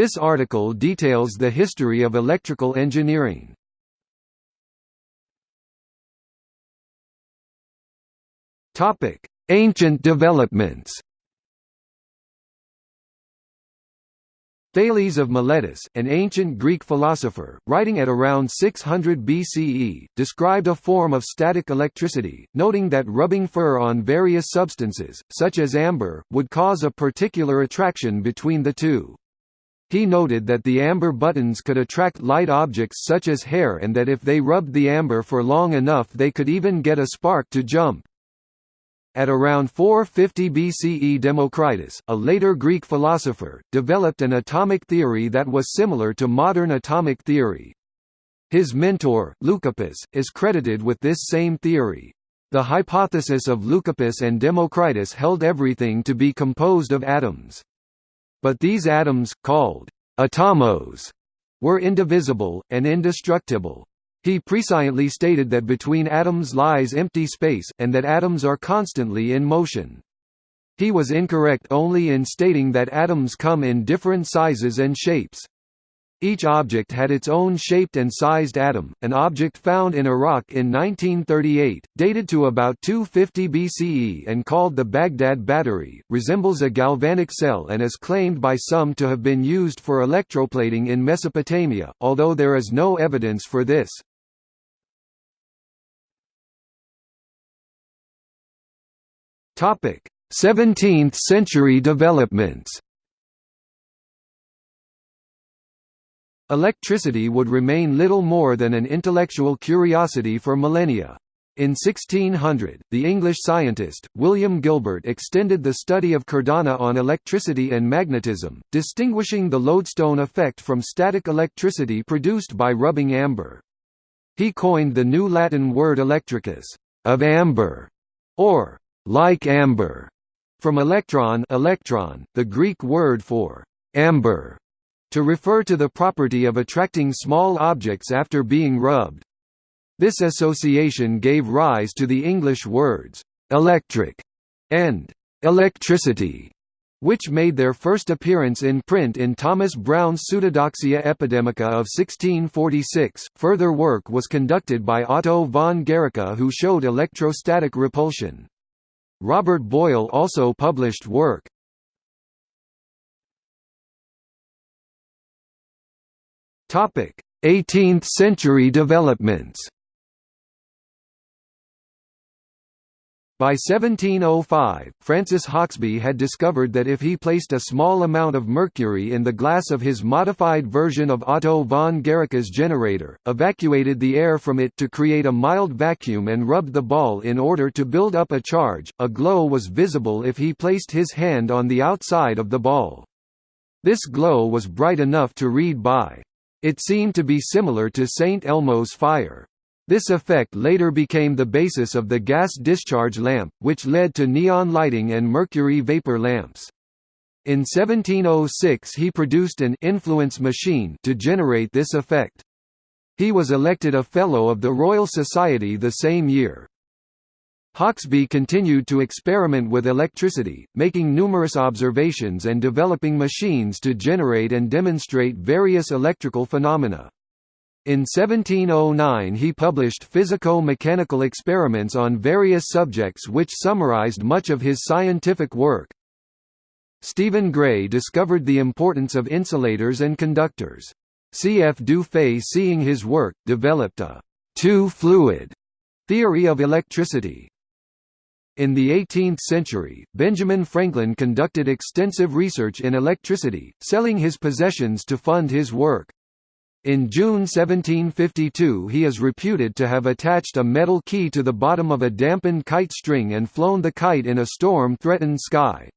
This article details the history of electrical engineering. Topic: Ancient developments. Thales of Miletus, an ancient Greek philosopher, writing at around 600 BCE, described a form of static electricity, noting that rubbing fur on various substances, such as amber, would cause a particular attraction between the two. He noted that the amber buttons could attract light objects such as hair and that if they rubbed the amber for long enough they could even get a spark to jump. At around 450 BCE Democritus, a later Greek philosopher, developed an atomic theory that was similar to modern atomic theory. His mentor, Leucippus, is credited with this same theory. The hypothesis of Leucippus and Democritus held everything to be composed of atoms. But these atoms, called atomos, were indivisible, and indestructible. He presciently stated that between atoms lies empty space, and that atoms are constantly in motion. He was incorrect only in stating that atoms come in different sizes and shapes. Each object had its own shaped and sized atom. An object found in Iraq in 1938, dated to about 250 BCE and called the Baghdad Battery, resembles a galvanic cell and is claimed by some to have been used for electroplating in Mesopotamia, although there is no evidence for this. Topic: 17th century developments. Electricity would remain little more than an intellectual curiosity for millennia. In 1600, the English scientist, William Gilbert extended the study of cardano on electricity and magnetism, distinguishing the lodestone effect from static electricity produced by rubbing amber. He coined the new Latin word electricus, of amber, or like amber, from electron, electron, the Greek word for amber, to refer to the property of attracting small objects after being rubbed. This association gave rise to the English words electric and electricity, which made their first appearance in print in Thomas Browne's Pseudodoxia Epidemica of 1646. Further work was conducted by Otto von Guericke who showed electrostatic repulsion. Robert Boyle also published work. Topic: 18th century developments. By 1705, Francis Hauksbee had discovered that if he placed a small amount of mercury in the glass of his modified version of Otto von Guericke's generator, evacuated the air from it to create a mild vacuum and rubbed the ball in order to build up a charge, a glow was visible if he placed his hand on the outside of the ball. This glow was bright enough to read by. It seemed to be similar to St. Elmo's fire. This effect later became the basis of the gas discharge lamp, which led to neon lighting and mercury vapor lamps. In 1706 he produced an influence machine to generate this effect. He was elected a Fellow of the Royal Society the same year. Hauksbee continued to experiment with electricity, making numerous observations and developing machines to generate and demonstrate various electrical phenomena. In 1709 he published physico-mechanical experiments on various subjects which summarized much of his scientific work. Stephen Gray discovered the importance of insulators and conductors. C. F. Dufay seeing his work, developed a two-fluid theory of electricity. In the 18th century, Benjamin Franklin conducted extensive research in electricity, selling his possessions to fund his work. In June 1752 he is reputed to have attached a metal key to the bottom of a dampened kite string and flown the kite in a storm-threatened sky.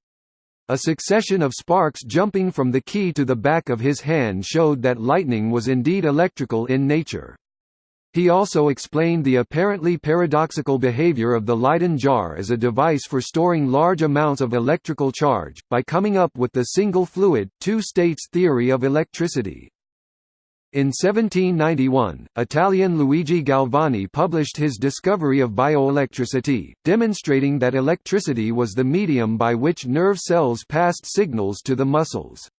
A succession of sparks jumping from the key to the back of his hand showed that lightning was indeed electrical in nature. He also explained the apparently paradoxical behavior of the Leyden jar as a device for storing large amounts of electrical charge, by coming up with the single fluid, two states theory of electricity. In 1791, Italian Luigi Galvani published his discovery of bioelectricity, demonstrating that electricity was the medium by which nerve cells passed signals to the muscles.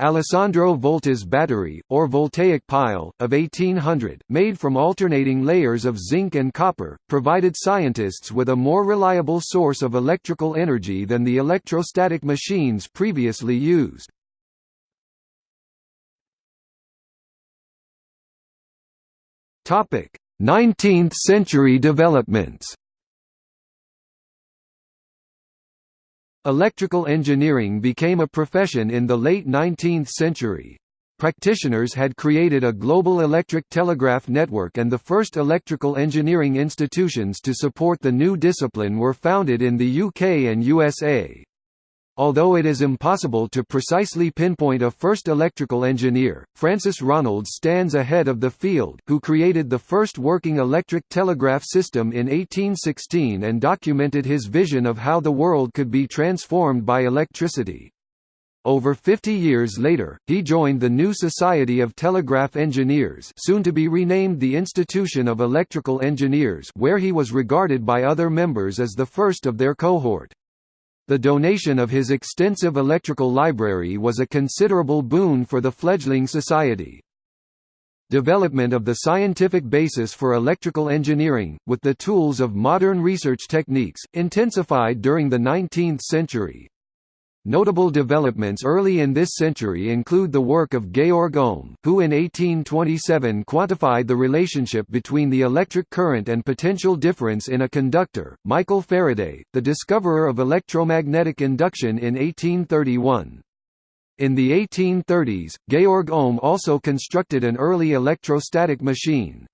Alessandro Volta's battery, or voltaic pile, of 1800, made from alternating layers of zinc and copper, provided scientists with a more reliable source of electrical energy than the electrostatic machines previously used. Topic: 19th century developments. Electrical engineering became a profession in the late 19th century. Practitioners had created a global electric telegraph network and the first electrical engineering institutions to support the new discipline were founded in the UK and USA. Although it is impossible to precisely pinpoint a first electrical engineer, Francis Ronalds stands ahead of the field, who created the first working electric telegraph system in 1816 and documented his vision of how the world could be transformed by electricity. Over 50 years later, he joined the new Society of Telegraph Engineers soon to be renamed the Institution of Electrical Engineers where he was regarded by other members as the first of their cohort. The donation of his extensive electrical library was a considerable boon for the fledgling society. Development of the scientific basis for electrical engineering, with the tools of modern research techniques, intensified during the 19th century. Notable developments early in this century include the work of Georg Ohm, who in 1827 quantified the relationship between the electric current and potential difference in a conductor, Michael Faraday, the discoverer of electromagnetic induction in 1831. In the 1830s, Georg Ohm also constructed an early electrostatic machine.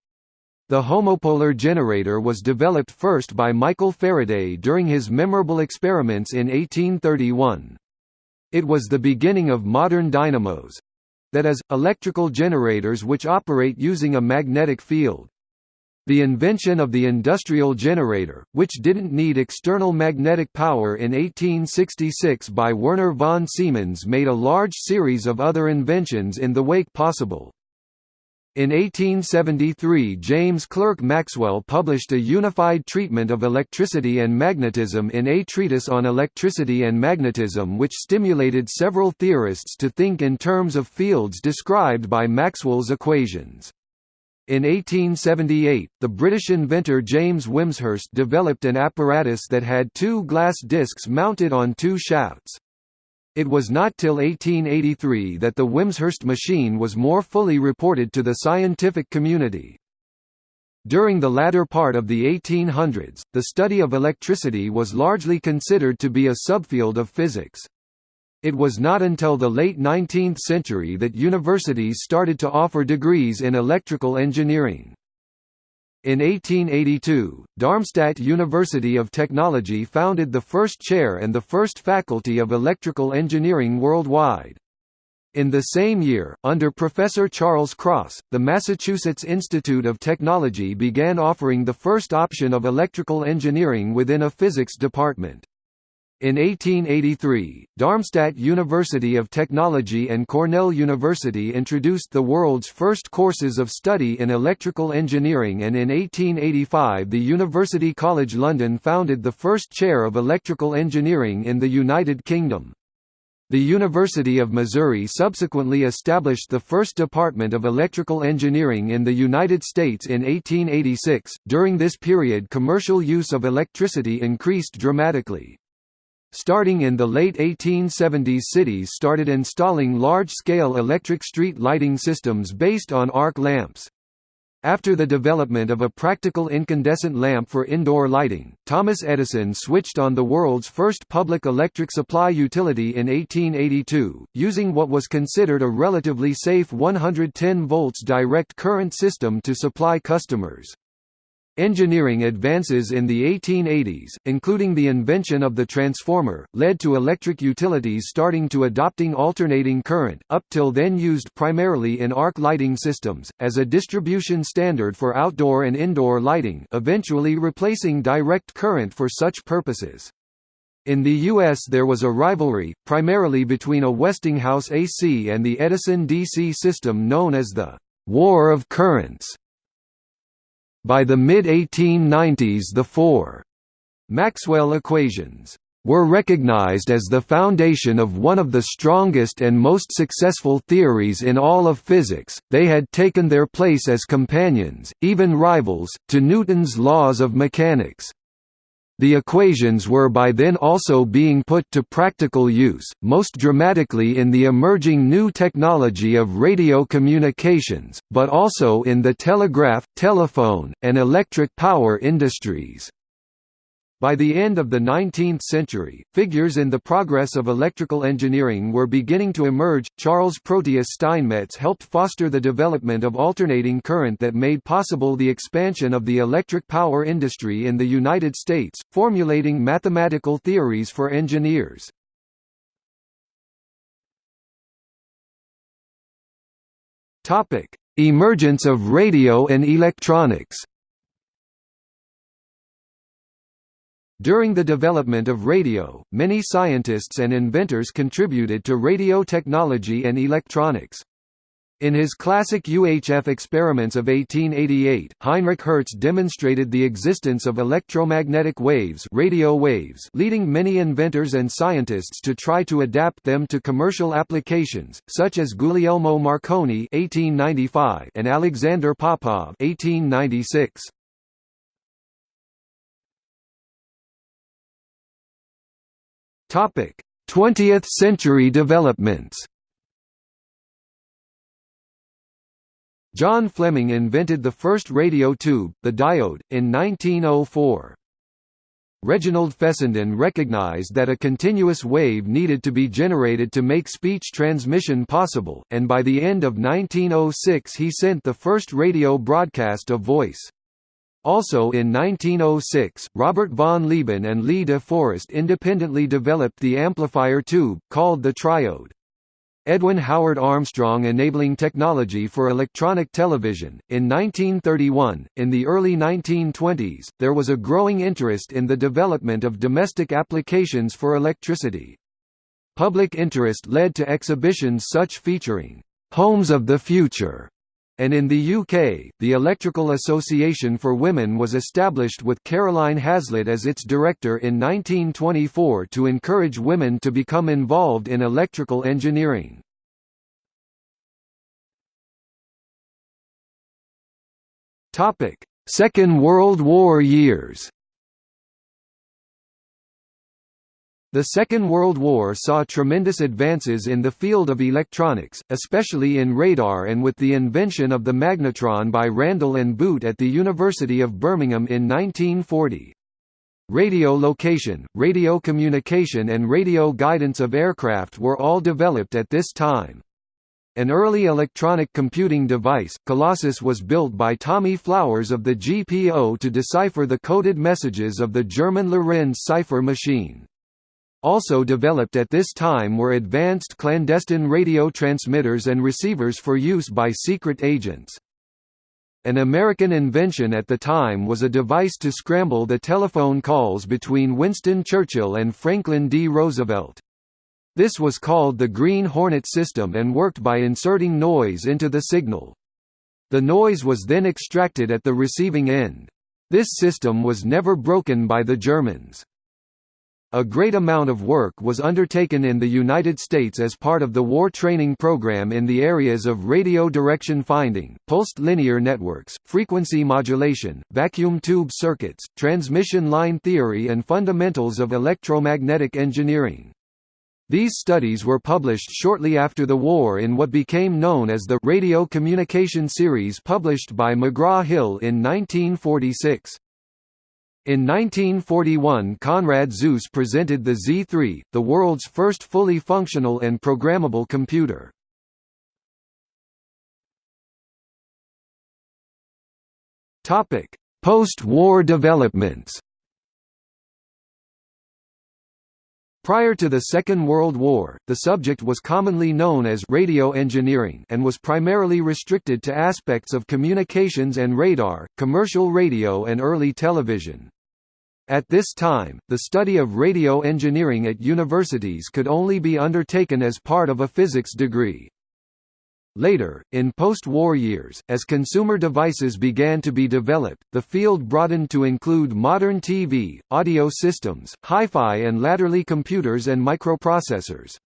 The homopolar generator was developed first by Michael Faraday during his memorable experiments in 1831. It was the beginning of modern dynamos—that is, electrical generators which operate using a magnetic field. The invention of the industrial generator, which didn't need external magnetic power in 1866 by Werner von Siemens made a large series of other inventions in the wake possible. In 1873 James Clerk Maxwell published a unified treatment of electricity and magnetism in A Treatise on Electricity and Magnetism which stimulated several theorists to think in terms of fields described by Maxwell's equations. In 1878, the British inventor James Wimshurst developed an apparatus that had two glass discs mounted on two shafts. It was not till 1883 that the Wimshurst machine was more fully reported to the scientific community. During the latter part of the 1800s, the study of electricity was largely considered to be a subfield of physics. It was not until the late 19th century that universities started to offer degrees in electrical engineering. In 1882, Darmstadt University of Technology founded the first chair and the first faculty of electrical engineering worldwide. In the same year, under Professor Charles Cross, the Massachusetts Institute of Technology began offering the first option of electrical engineering within a physics department. In 1883, Darmstadt University of Technology and Cornell University introduced the world's first courses of study in electrical engineering and in 1885 the University College London founded the first chair of electrical engineering in the United Kingdom. The University of Missouri subsequently established the first department of electrical engineering in the United States in 1886. During this period, commercial use of electricity increased dramatically. Starting in the late 1870s cities started installing large-scale electric street lighting systems based on arc lamps. After the development of a practical incandescent lamp for indoor lighting, Thomas Edison switched on the world's first public electric supply utility in 1882, using what was considered a relatively safe 110 volts direct current system to supply customers. Engineering advances in the 1880s, including the invention of the transformer, led to electric utilities starting to adopting alternating current, up till then used primarily in arc lighting systems, as a distribution standard for outdoor and indoor lighting eventually replacing direct current for such purposes. In the U.S. there was a rivalry, primarily between a Westinghouse AC and the Edison DC system known as the «War of Currents» By the mid-1890s the four Maxwell equations were recognized as the foundation of one of the strongest and most successful theories in all of physics, they had taken their place as companions, even rivals, to Newton's laws of mechanics. The equations were by then also being put to practical use, most dramatically in the emerging new technology of radio communications, but also in the telegraph, telephone, and electric power industries. By the end of the 19th century, figures in the progress of electrical engineering were beginning to emerge. Charles Proteus Steinmetz helped foster the development of alternating current that made possible the expansion of the electric power industry in the United States, formulating mathematical theories for engineers. Topic: Emergence of radio and electronics. During the development of radio, many scientists and inventors contributed to radio technology and electronics. In his classic UHF experiments of 1888, Heinrich Hertz demonstrated the existence of electromagnetic waves, radio waves leading many inventors and scientists to try to adapt them to commercial applications, such as Guglielmo Marconi (1895) and Alexander Popov (1896). Topic: 20th century developments. John Fleming invented the first radio tube, the diode, in 1904. Reginald Fessenden recognized that a continuous wave needed to be generated to make speech transmission possible, and by the end of 1906 he sent the first radio broadcast of voice. Also in 1906, Robert von Lieben and Lee de Forest independently developed the amplifier tube, called the triode. Edwin Howard Armstrong enabling technology for electronic television. In 1931, in the early 1920s, there was a growing interest in the development of domestic applications for electricity. Public interest led to exhibitions such featuring Homes of the Future and in the UK, the Electrical Association for Women was established with Caroline Haslett as its director in 1924 to encourage women to become involved in electrical engineering. Second World War years The Second World War saw tremendous advances in the field of electronics, especially in radar and with the invention of the magnetron by Randall and Boot at the University of Birmingham in 1940. Radio location, radio communication and radio guidance of aircraft were all developed at this time. An early electronic computing device, Colossus was built by Tommy Flowers of the GPO to decipher the coded messages of the German Lorenz cipher machine. Also developed at this time were advanced clandestine radio transmitters and receivers for use by secret agents. An American invention at the time was a device to scramble the telephone calls between Winston Churchill and Franklin D. Roosevelt. This was called the Green Hornet system and worked by inserting noise into the signal. The noise was then extracted at the receiving end. This system was never broken by the Germans. A great amount of work was undertaken in the United States as part of the war training program in the areas of radio direction finding, pulsed linear networks, frequency modulation, vacuum tube circuits, transmission line theory and fundamentals of electromagnetic engineering. These studies were published shortly after the war in what became known as the Radio Communication Series published by McGraw-Hill in 1946. In 1941 Konrad Zuse presented the Z3, the world's first fully functional and programmable computer. Post-war developments Prior to the Second World War, the subject was commonly known as radio engineering and was primarily restricted to aspects of communications and radar, commercial radio and early television. At this time, the study of radio engineering at universities could only be undertaken as part of a physics degree. Later, in post-war years, as consumer devices began to be developed, the field broadened to include modern TV, audio systems, hi-fi and latterly computers and microprocessors.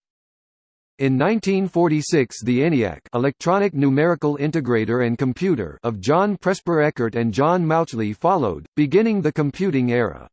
In 1946 the ENIAC electronic numerical integrator and computer of John Presper Eckert and John Mauchly followed, beginning the computing era.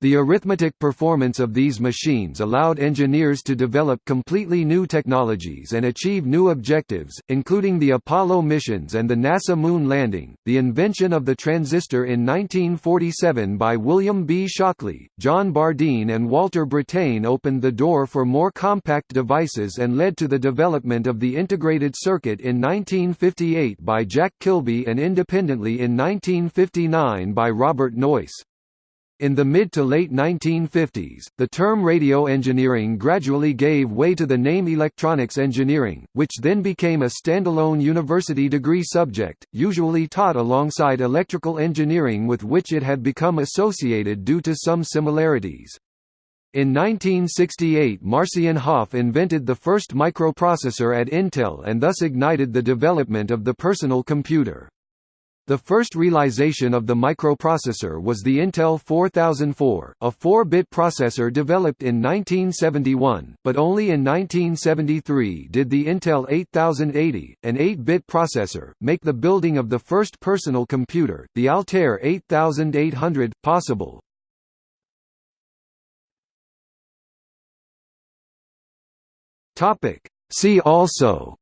The arithmetic performance of these machines allowed engineers to develop completely new technologies and achieve new objectives, including the Apollo missions and the NASA moon landing. The invention of the transistor in 1947 by William B. Shockley, John Bardeen, and Walter Brattain opened the door for more compact devices and led to the development of the integrated circuit in 1958 by Jack Kilby and independently in 1959 by Robert Noyce. In the mid to late 1950s, the term radio engineering gradually gave way to the name electronics engineering, which then became a standalone university degree subject, usually taught alongside electrical engineering with which it had become associated due to some similarities. In 1968 Marcian Hoff invented the first microprocessor at Intel and thus ignited the development of the personal computer. The first realization of the microprocessor was the Intel 4004, a 4-bit processor developed in 1971, but only in 1973 did the Intel 8080, an 8-bit processor, make the building of the first personal computer, the Altair 8800, possible. See also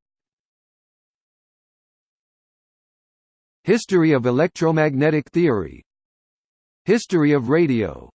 History of electromagnetic theory. History of radio